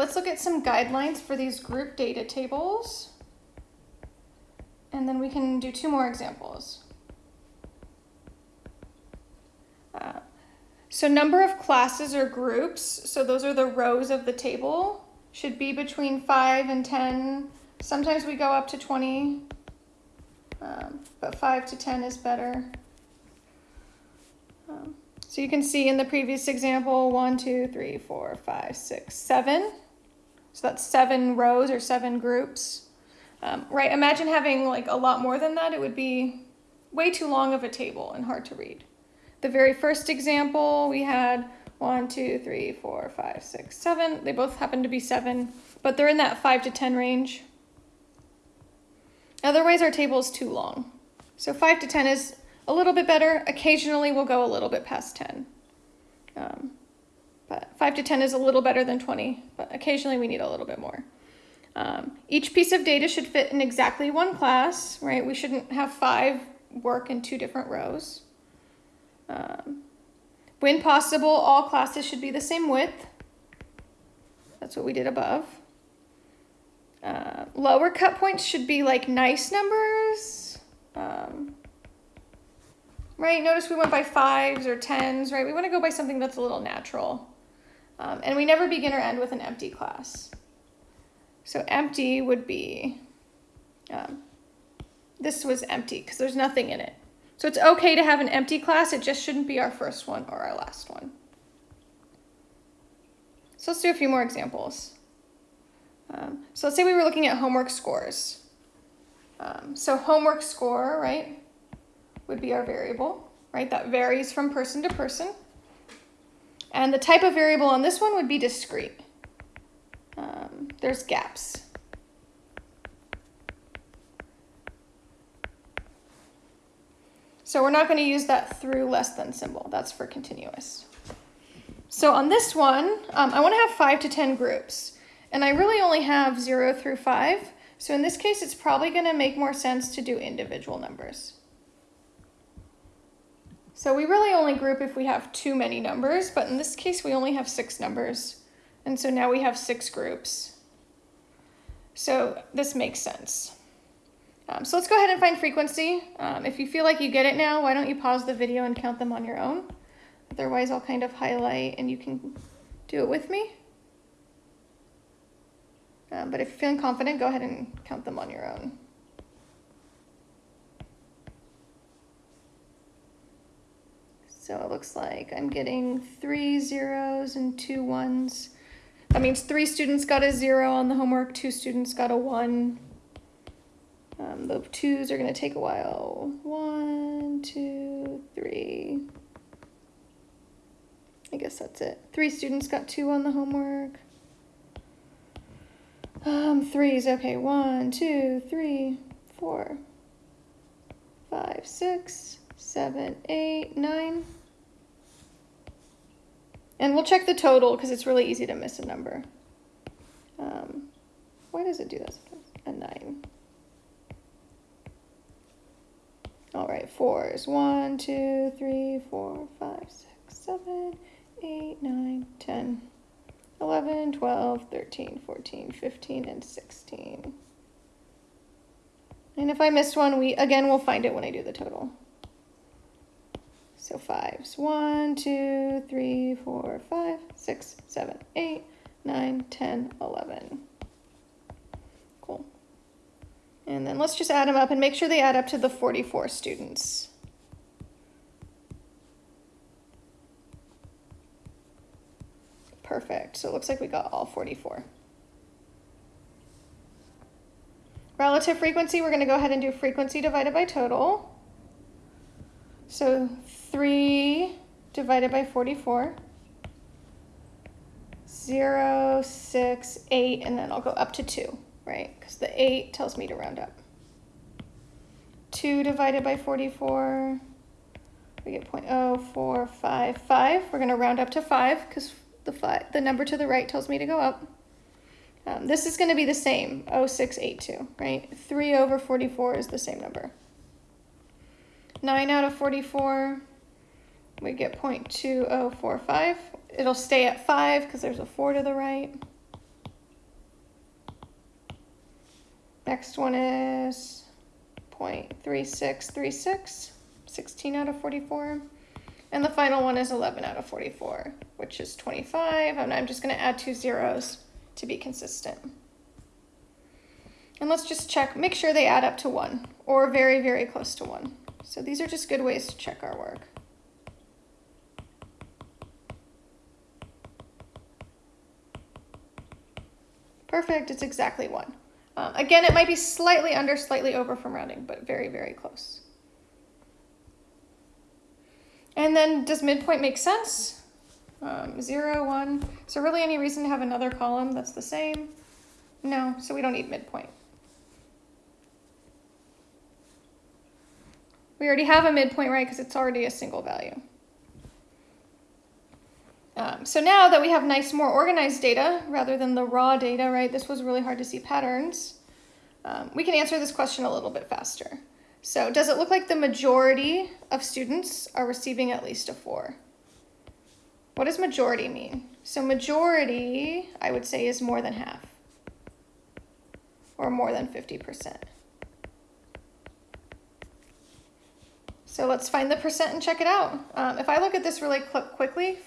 let's look at some guidelines for these group data tables. And then we can do two more examples. Uh, so number of classes or groups, so those are the rows of the table, should be between 5 and 10. Sometimes we go up to 20, um, but 5 to 10 is better. Um, so you can see in the previous example, one, two, three, four, five, six, seven. So that's seven rows or seven groups. Um, right, imagine having like a lot more than that. It would be way too long of a table and hard to read. The very first example, we had one, two, three, four, five, six, seven. They both happen to be seven, but they're in that five to 10 range. Otherwise, our table is too long. So five to 10 is a little bit better. Occasionally, we'll go a little bit past 10. Um, but 5 to 10 is a little better than 20, but occasionally we need a little bit more. Um, each piece of data should fit in exactly one class, right? We shouldn't have five work in two different rows. Um, when possible, all classes should be the same width. That's what we did above. Uh, lower cut points should be like nice numbers. Um, right? Notice we went by fives or tens, right? We want to go by something that's a little natural. Um, and we never begin or end with an empty class. So empty would be, um, this was empty because there's nothing in it. So it's okay to have an empty class, it just shouldn't be our first one or our last one. So let's do a few more examples. Um, so let's say we were looking at homework scores. Um, so homework score, right, would be our variable, right? That varies from person to person. And the type of variable on this one would be discrete. Um, there's gaps. So we're not going to use that through less than symbol. That's for continuous. So on this one, um, I want to have 5 to 10 groups. And I really only have 0 through 5. So in this case, it's probably going to make more sense to do individual numbers. So we really only group if we have too many numbers, but in this case, we only have six numbers. And so now we have six groups. So this makes sense. Um, so let's go ahead and find frequency. Um, if you feel like you get it now, why don't you pause the video and count them on your own? Otherwise, I'll kind of highlight and you can do it with me. Um, but if you're feeling confident, go ahead and count them on your own. So it looks like I'm getting three zeros and two ones. That means three students got a zero on the homework, two students got a one. Um, the twos are going to take a while. One, two, three. I guess that's it. Three students got two on the homework. Um, threes, okay. One, two, three, four, five, six, seven, eight, nine. And we'll check the total because it's really easy to miss a number. Um, why does it do this? A nine. All right, fours. One, two, three, four, five, six, seven, eight, nine, 10, 11, 12, 13, 14, 15, and 16. And if I missed one, we again, we'll find it when I do the total. So fives. One, two, three, four, five, six, seven, eight, nine, 10, 11. And then let's just add them up and make sure they add up to the 44 students. Perfect. So it looks like we got all 44. Relative frequency, we're going to go ahead and do frequency divided by total. So 3 divided by 44. 0, 6, 8, and then I'll go up to 2 right? Because the 8 tells me to round up. 2 divided by 44, we get 0.0455. We're going to round up to 5 because the, five, the number to the right tells me to go up. Um, this is going to be the same, 0682, right? 3 over 44 is the same number. 9 out of 44, we get 0.2045. It'll stay at 5 because there's a 4 to the right. Next one is 0.3636, 16 out of 44. And the final one is 11 out of 44, which is 25. And I'm just going to add two zeros to be consistent. And let's just check, make sure they add up to 1 or very, very close to 1. So these are just good ways to check our work. Perfect, it's exactly 1. Um, again, it might be slightly under, slightly over from rounding, but very, very close. And then does midpoint make sense? Um, zero, one. So really any reason to have another column that's the same? No, so we don't need midpoint. We already have a midpoint, right, because it's already a single value. Um, so now that we have nice, more organized data rather than the raw data, right, this was really hard to see patterns, um, we can answer this question a little bit faster. So does it look like the majority of students are receiving at least a four? What does majority mean? So majority, I would say, is more than half or more than 50%. So let's find the percent and check it out. Um, if I look at this really quickly,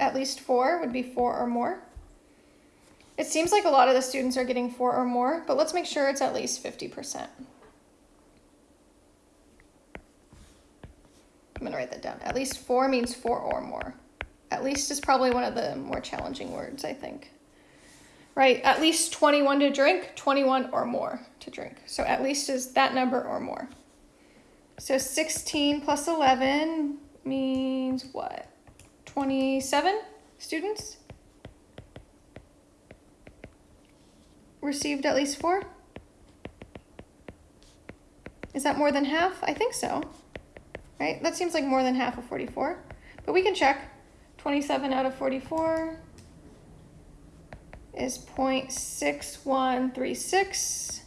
at least four would be four or more. It seems like a lot of the students are getting four or more, but let's make sure it's at least 50%. I'm gonna write that down. At least four means four or more. At least is probably one of the more challenging words, I think. Right, at least 21 to drink, 21 or more to drink. So at least is that number or more. So 16 plus 11 means what? 27 students received at least four? Is that more than half? I think so right? That seems like more than half of 44, but we can check. 27 out of 44 is 0.6136,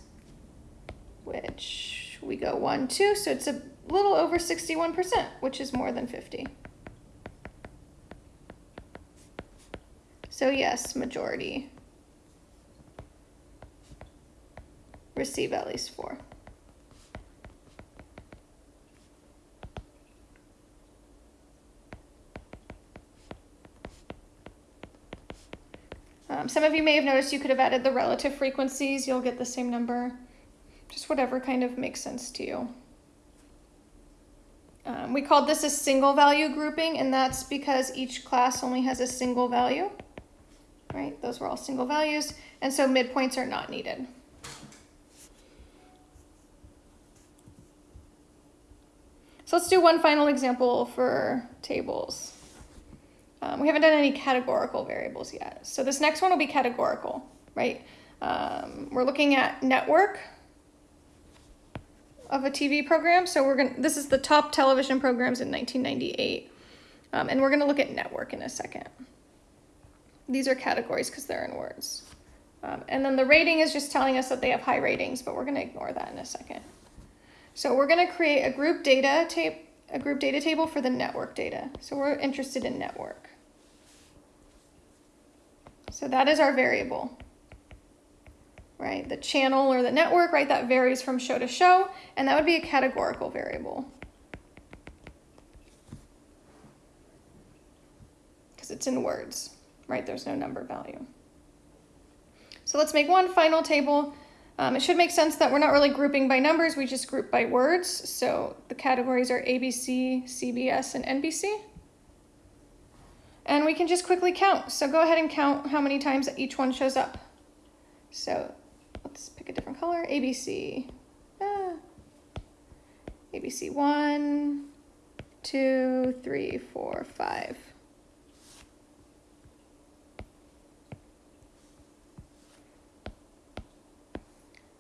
which we go 1, 2, so it's a little over 61%, which is more than 50. So yes, majority receive at least 4. Um, some of you may have noticed you could have added the relative frequencies. You'll get the same number. Whatever kind of makes sense to you. Um, we called this a single value grouping, and that's because each class only has a single value, right? Those were all single values, and so midpoints are not needed. So let's do one final example for tables. Um, we haven't done any categorical variables yet. So this next one will be categorical, right? Um, we're looking at network of a TV program. So we're going to, this is the top television programs in 1998. Um, and we're going to look at network in a second. These are categories because they're in words. Um, and then the rating is just telling us that they have high ratings, but we're going to ignore that in a second. So we're going to create a group data tape a group data table for the network data. So we're interested in network. So that is our variable, right? The channel or the network, right? That varies from show to show, and that would be a categorical variable. Because it's in words, right? There's no number value. So let's make one final table. Um, it should make sense that we're not really grouping by numbers, we just group by words. So the categories are ABC, CBS, and NBC. And we can just quickly count. So go ahead and count how many times each one shows up. So a different color. ABC. Ah. ABC one, two, three, four, five.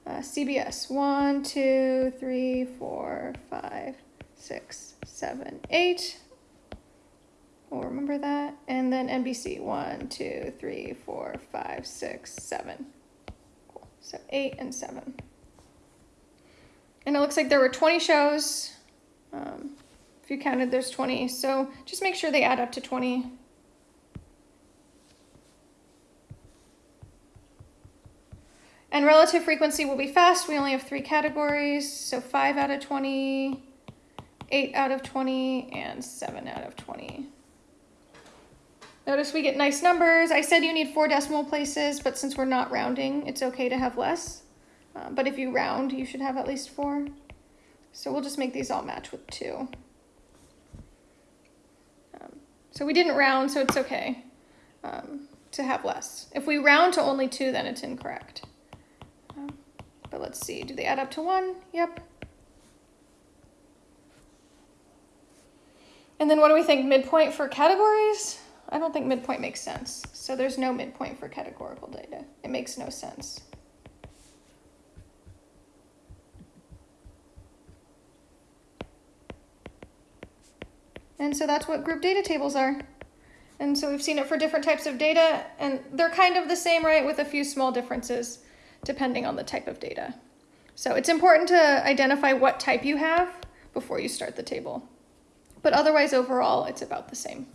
Uh, CBS one, two, three, four, five, six, seven, eight. We'll remember that. And then NBC, one, two, three, four, five, six, seven. So eight and seven. And it looks like there were 20 shows. Um, if you counted, there's 20. So just make sure they add up to 20. And relative frequency will be fast. We only have three categories. So 5 out of 20, 8 out of 20, and 7 out of 20. Notice we get nice numbers. I said you need four decimal places, but since we're not rounding, it's okay to have less. Uh, but if you round, you should have at least four. So we'll just make these all match with two. Um, so we didn't round, so it's okay um, to have less. If we round to only two, then it's incorrect. Um, but let's see, do they add up to one? Yep. And then what do we think, midpoint for categories? I don't think midpoint makes sense. So there's no midpoint for categorical data. It makes no sense. And so that's what group data tables are. And so we've seen it for different types of data, and they're kind of the same, right, with a few small differences depending on the type of data. So it's important to identify what type you have before you start the table. But otherwise, overall, it's about the same.